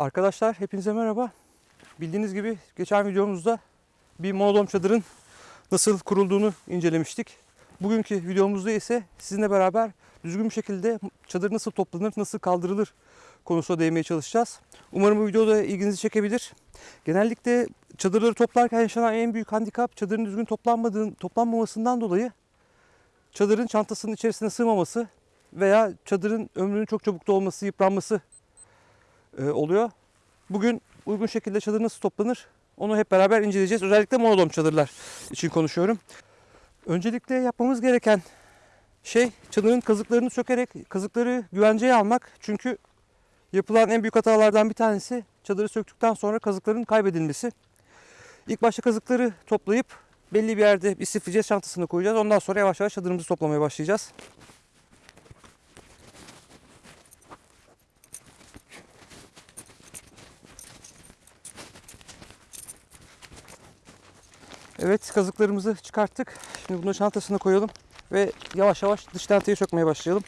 Arkadaşlar hepinize merhaba. Bildiğiniz gibi geçen videomuzda bir monodom çadırın nasıl kurulduğunu incelemiştik. Bugünkü videomuzda ise sizinle beraber düzgün bir şekilde çadır nasıl toplanır, nasıl kaldırılır konusuna değinmeye çalışacağız. Umarım bu videoda ilginizi çekebilir. Genellikle çadırları toplarken yaşanan en büyük handikap çadırın düzgün toplanmadığın, toplanmamasından dolayı çadırın çantasının içerisine sığmaması veya çadırın ömrünün çok çabuk dolması, yıpranması e, oluyor. Bugün uygun şekilde çadır nasıl toplanır onu hep beraber inceleyeceğiz. Özellikle monodom çadırlar için konuşuyorum. Öncelikle yapmamız gereken şey çadırın kazıklarını sökerek kazıkları güvenceye almak. Çünkü yapılan en büyük hatalardan bir tanesi çadırı söktükten sonra kazıkların kaybedilmesi. İlk başta kazıkları toplayıp belli bir yerde bir sifrice çantasına koyacağız. Ondan sonra yavaş yavaş çadırımızı toplamaya başlayacağız. Evet kazıklarımızı çıkarttık. Şimdi bunu çantasına koyalım ve yavaş yavaş dış tenteyi sökmeye başlayalım.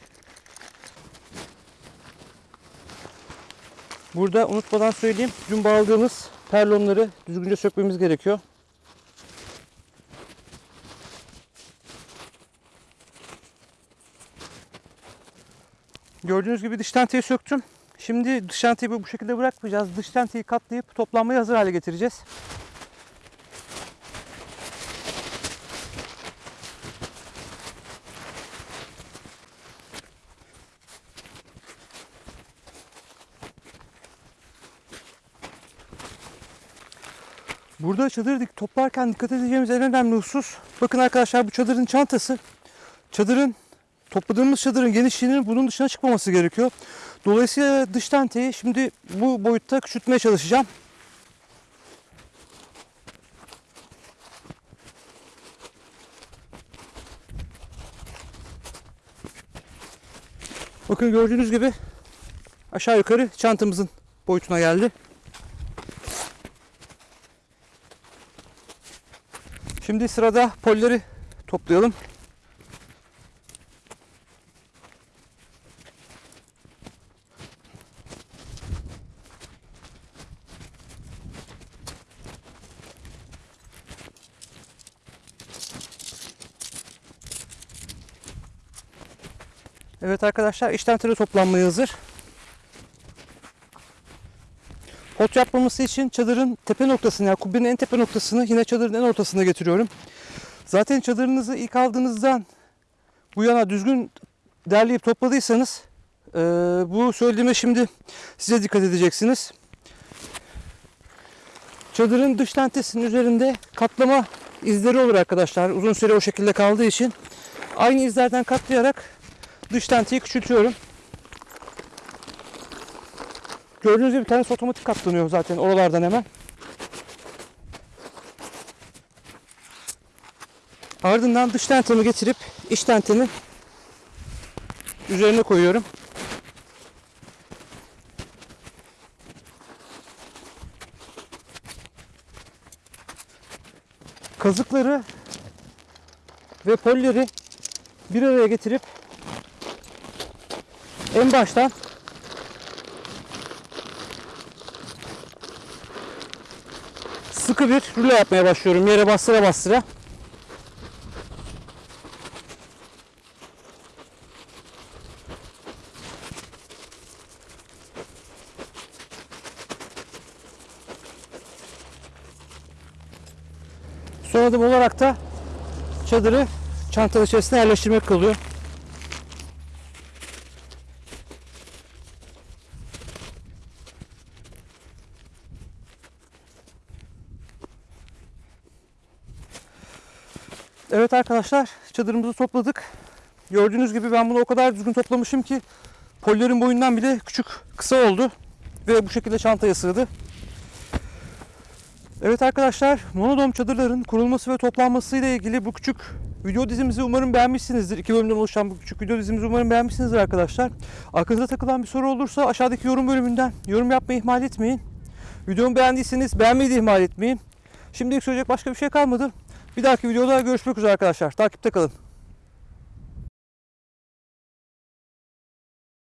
Burada unutmadan söyleyeyim. Dün bağladığımız perlonları düzgünce sökmemiz gerekiyor. Gördüğünüz gibi dış tenteyi söktüm. Şimdi dış tenteyi bu şekilde bırakmayacağız. Dış tenteyi katlayıp toplanmaya hazır hale getireceğiz. Burada çadır dik toplarken dikkat edeceğimiz en önemli husus. Bakın arkadaşlar bu çadırın çantası. Çadırın topladığımız çadırın genişliğinin bunun dışına çıkmaması gerekiyor. Dolayısıyla dış tenteyi şimdi bu boyutta küçültmeye çalışacağım. Bakın gördüğünüz gibi aşağı yukarı çantamızın boyutuna geldi. Şimdi sırada polleri toplayalım. Evet arkadaşlar işten tırı toplanmaya hazır. Pot yapmaması için çadırın tepe noktasını yani kubbenin en tepe noktasını yine çadırın en ortasına getiriyorum. Zaten çadırınızı ilk aldığınızdan bu yana düzgün derleyip topladıysanız e, bu söylediğime şimdi size dikkat edeceksiniz. Çadırın dış tentesinin üzerinde katlama izleri olur arkadaşlar. Uzun süre o şekilde kaldığı için aynı izlerden katlayarak dış tenteyi küçültüyorum. Gördüğünüz gibi bir tanesi otomatik katlanıyor zaten oralardan hemen. Ardından dış tentemi getirip iç tentenin üzerine koyuyorum. Kazıkları ve polleri bir araya getirip en baştan sıkı bir rulo yapmaya başlıyorum. Yere bastıra bastıra. Son adım olarak da çadırı çantanın içerisine yerleştirmek kalıyor. Evet arkadaşlar çadırımızı topladık. Gördüğünüz gibi ben bunu o kadar düzgün toplamışım ki pollerin boyundan bile küçük kısa oldu. Ve bu şekilde çantaya sığdı. Evet arkadaşlar monodom çadırların kurulması ve toplanması ile ilgili bu küçük video dizimizi umarım beğenmişsinizdir. İki bölümden oluşan bu küçük video dizimizi umarım beğenmişsinizdir arkadaşlar. Aklınıza takılan bir soru olursa aşağıdaki yorum bölümünden yorum yapmayı ihmal etmeyin. Videomu beğendiyseniz beğenmeyi de ihmal etmeyin. Şimdilik söyleyecek başka bir şey kalmadı. Bir dahaki videoda görüşmek üzere arkadaşlar. Takipte kalın.